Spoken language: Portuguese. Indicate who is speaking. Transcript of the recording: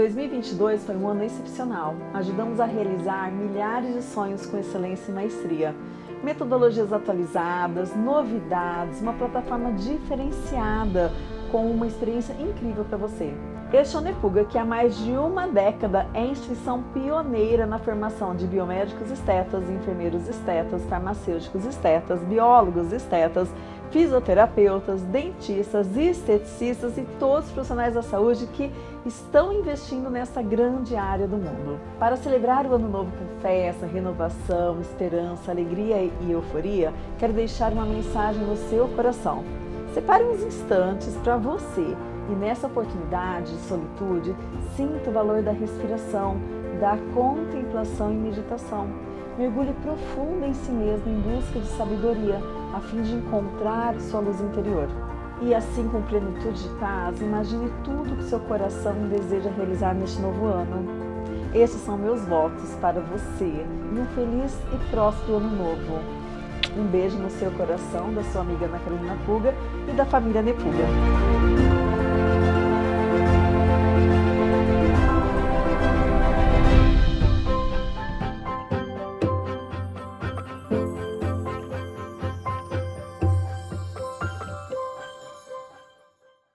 Speaker 1: 2022 foi um ano excepcional. Ajudamos a realizar milhares de sonhos com excelência e maestria. Metodologias atualizadas, novidades, uma plataforma diferenciada com uma experiência incrível para você. Este é o Nepuga, que há mais de uma década é instituição pioneira na formação de biomédicos estetas, enfermeiros estetas, farmacêuticos estetas, biólogos estetas, fisioterapeutas, dentistas, esteticistas e todos os profissionais da saúde que estão investindo nessa grande área do mundo. Para celebrar o Ano Novo com festa, renovação, esperança, alegria e euforia, quero deixar uma mensagem no seu coração. Separe uns instantes para você e nessa oportunidade de solitude, sinta o valor da respiração, da contemplação e meditação. Mergulhe profundo em si mesmo em busca de sabedoria, a fim de encontrar sua luz interior. E assim, com plenitude de paz, imagine tudo que seu coração deseja realizar neste novo ano. Esses são meus votos para você e um feliz e próspero ano novo. Um beijo no seu coração, da sua amiga Ana Carolina Puga e da família Nepuga.